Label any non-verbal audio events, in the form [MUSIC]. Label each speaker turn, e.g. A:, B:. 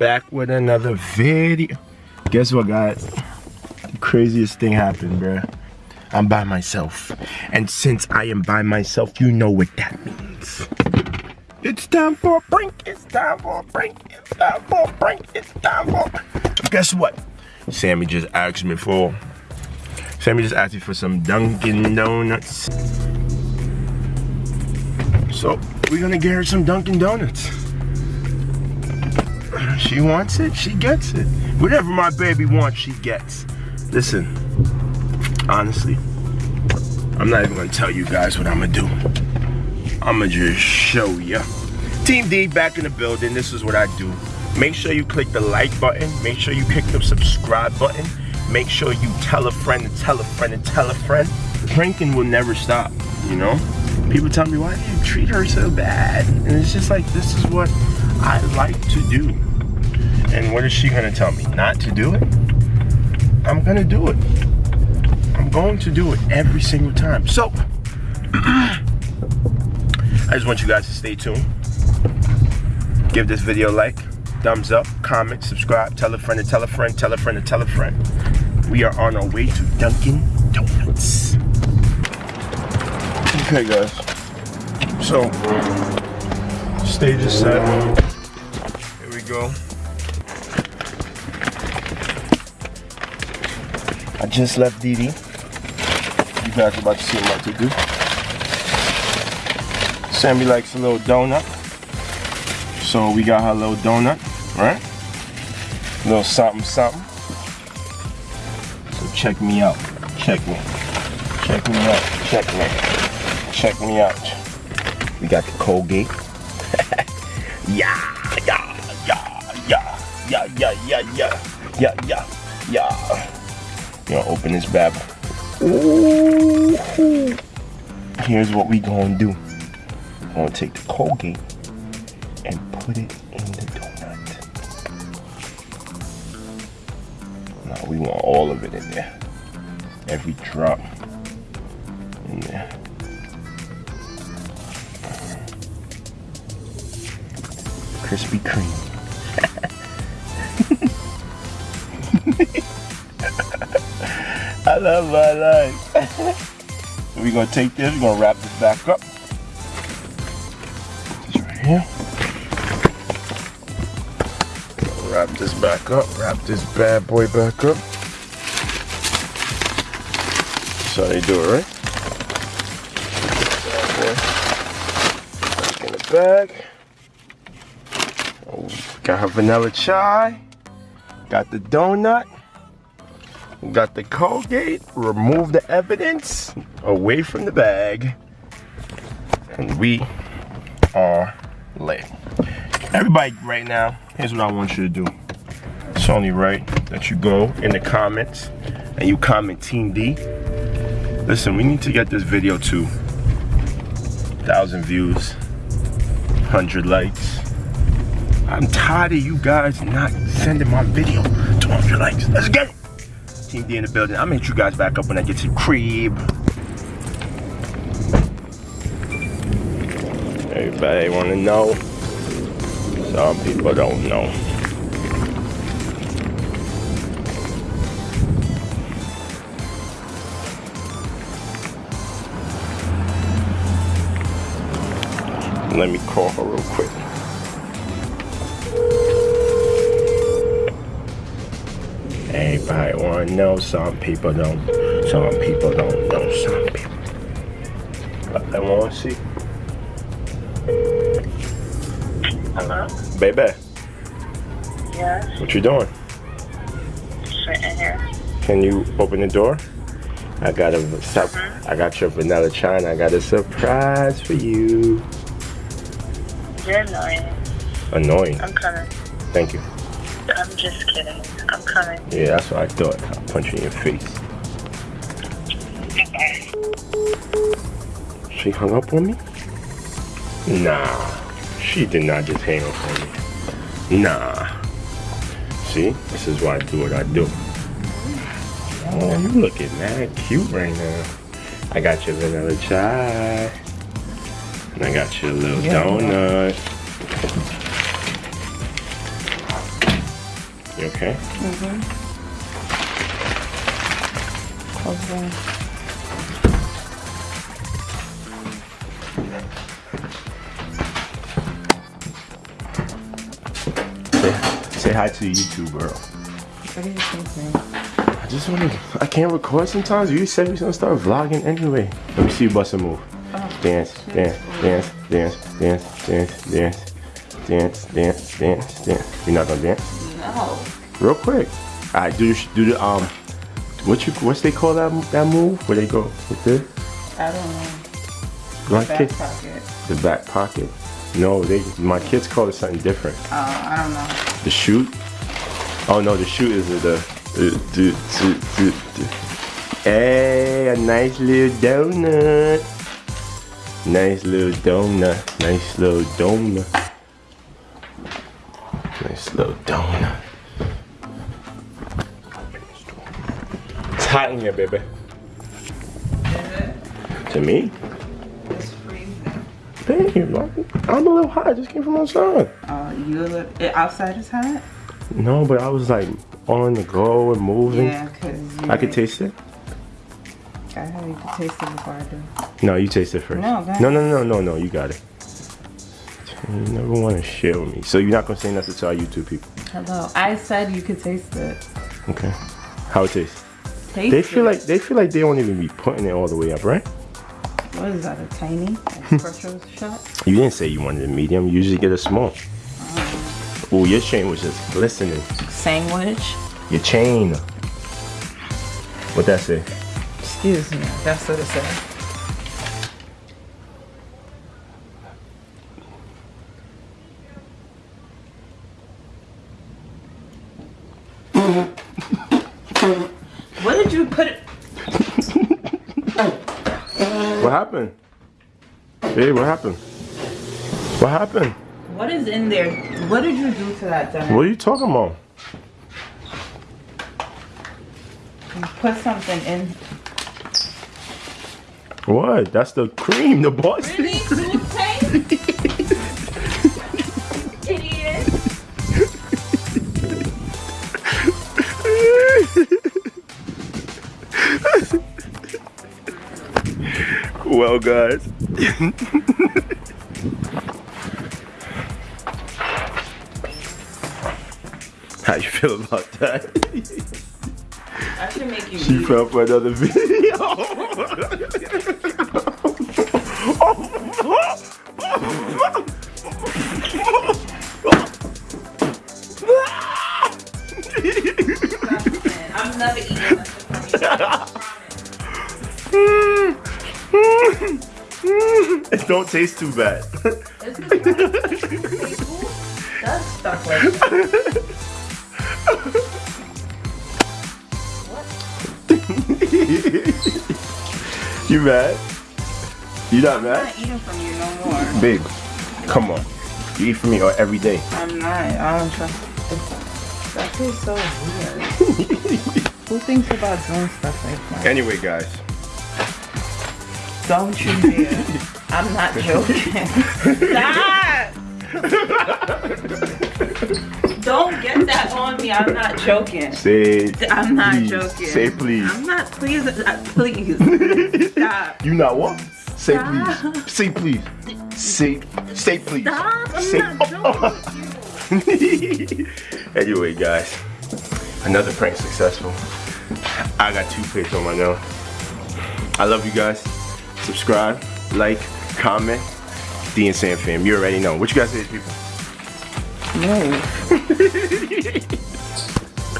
A: back with another video. Guess what, guys? The craziest thing happened, bruh. I'm by myself. And since I am by myself, you know what that means. It's time for a break. It's time for a break. It's time for a break. It's time for. Guess what? Sammy just asked me for. Sammy just asked me for some Dunkin' Donuts. So we're gonna get her some Dunkin' Donuts. She wants it, she gets it. Whatever my baby wants, she gets. Listen, honestly, I'm not even gonna tell you guys what I'm gonna do. I'm gonna just show you. Team D back in the building. This is what I do. Make sure you click the like button. Make sure you click the subscribe button. Make sure you tell a friend and tell a friend and tell a friend. Pranking will never stop, you know? People tell me, why do you treat her so bad? And it's just like, this is what I like to do. And what is she gonna tell me? Not to do it? I'm gonna do it. I'm going to do it every single time. So, [CLEARS THROAT] I just want you guys to stay tuned. Give this video a like, thumbs up, comment, subscribe, tell a friend to tell a friend, tell a friend to tell a friend. We are on our way to Dunkin' Donuts. Okay guys, so stage is set. Here we go. Just left DD. You guys are about to see what to do. Sammy likes a little donut. So we got her little donut, right? A little something something. So check me out. Check me. Check me out. Check me. Check me out. We got the Colgate. [LAUGHS] yeah, yeah, yeah, yeah, yeah, yeah, yeah, yeah, yeah, yeah, know, open this. Ooh. Here's what we gonna do. I'm gonna take the Colgate and put it in the donut. Now we want all of it in there. Every drop in there. Krispy Kreme. I love my life. [LAUGHS] we're gonna take this, we're gonna wrap this back up. This right here. Wrap this back up, wrap this bad boy back up. That's how they do it, right? Back in the bag. Oh, got her vanilla chai. Got the donut. Got the Colgate. Remove the evidence away from the bag. And we are lit. Everybody right now, here's what I want you to do. It's only right that you go in the comments and you comment Team D. Listen, we need to get this video to 1,000 views, 100 likes. I'm tired of you guys not sending my video to 100 likes. Let's get it. Team D in the building. I'll meet you guys back up when I get to crib. Everybody wanna know. Some people don't know. Let me call her real quick. Everybody wanna know, some people don't. Some people don't know, some people. But I wanna see.
B: Hello?
A: Baby,
B: Yes,
A: what you doing?
B: sitting here.
A: Can you open the door? I got a sup-
B: Mhm.
A: I got your vanilla chai and I got a surprise for you.
B: You're annoying.
A: Annoying.
B: I'm coming.
A: Thank you.
B: I'm just kidding. I'm coming.
A: Yeah, that's what I thought. I'll punch you in your face.
B: Okay.
A: She hung up on me? Nah. She did not just hang up on me. Nah. See? This is why I do what I do. Oh, you looking mad cute right now. I got your vanilla chai. And I got your little donut. You okay?
C: Okay.
A: Say, say hi to the YouTube world.
C: What are you thinking?
A: I just want to. I can't record sometimes. You said we gonna start vlogging anyway. Let me see you bust a move. Oh, dance, dance, dance, dance, dance, dance, dance, dance, dance, dance, dance. You're not gonna dance?
C: No.
A: Real quick. All right, do the, do the um, what you what's they call that that move where they go with this?
C: I don't know.
A: My
C: Back
A: kid,
C: pocket.
A: the back pocket. No, they my kids call it something different.
C: Oh, I don't know.
A: The shoot. Oh no, the shoot is the the, the, the, the, the. Hey, a nice little donut. Nice little donut. Nice little donut. Nice little donut. It's hot in here, baby. To me?
C: It's freezing.
A: Thank you, Marky. I'm a little hot. I just came from outside.
C: Oh, you outside is hot.
A: No, but I was like on the go and moving.
C: Yeah, cause
A: I could taste it.
C: I you could taste it before I do.
A: No, you taste it first.
C: No,
A: no, no, no, no, no. You got it. You never want to share with me, so you're not gonna say nothing to our YouTube people.
C: Hello. I said you could taste it.
A: Okay. How it tastes?
C: Taste
A: They feel
C: it.
A: like they feel like they won't even be putting it all the way up, right?
C: What is that? A tiny [LAUGHS] espresso shot?
A: You didn't say you wanted a medium. You usually get a small. Oh, your chain was just glistening.
C: Sandwich.
A: Your chain. What that say?
C: Excuse me. That's what it says. what did you put it?
A: What happened? Hey, what happened? What happened?
C: What is in there? What did you do to that dinner?
A: What are you talking about?
C: You put something in.
A: What? That's the cream, the boss.
C: Really? [LAUGHS]
A: well, guys. [LAUGHS] How you feel about that?
C: I should make you
A: She
C: eat.
A: fell for another video. [LAUGHS]
C: I'm never eating [LAUGHS] [LAUGHS]
A: it don't taste too bad.
C: It's because people does stuff like [LAUGHS]
A: you mad? You not
C: I'm
A: mad?
C: not eating from you no more.
A: Big, come on. You eat from me every day.
C: I'm not. I don't trust. That feels so weird. [LAUGHS] Who thinks about doing stuff like that?
A: Anyway, guys.
C: Don't you dare. I'm not joking. Stop! Don't get that on me. I'm not joking.
A: Say
C: I'm not
A: please.
C: joking.
A: Say please.
C: I'm not please. Uh, please. Stop.
A: You not what? Say
C: Stop.
A: please. Say please. Say say please.
C: Stop. I'm
A: Say
C: not [LAUGHS] joking.
A: anyway, guys. Another prank successful. I got toothpaste on my nose. I love you guys. Subscribe, like, comment. D and Sam fam. You already know. What you guys say, people?
C: Move. [LAUGHS]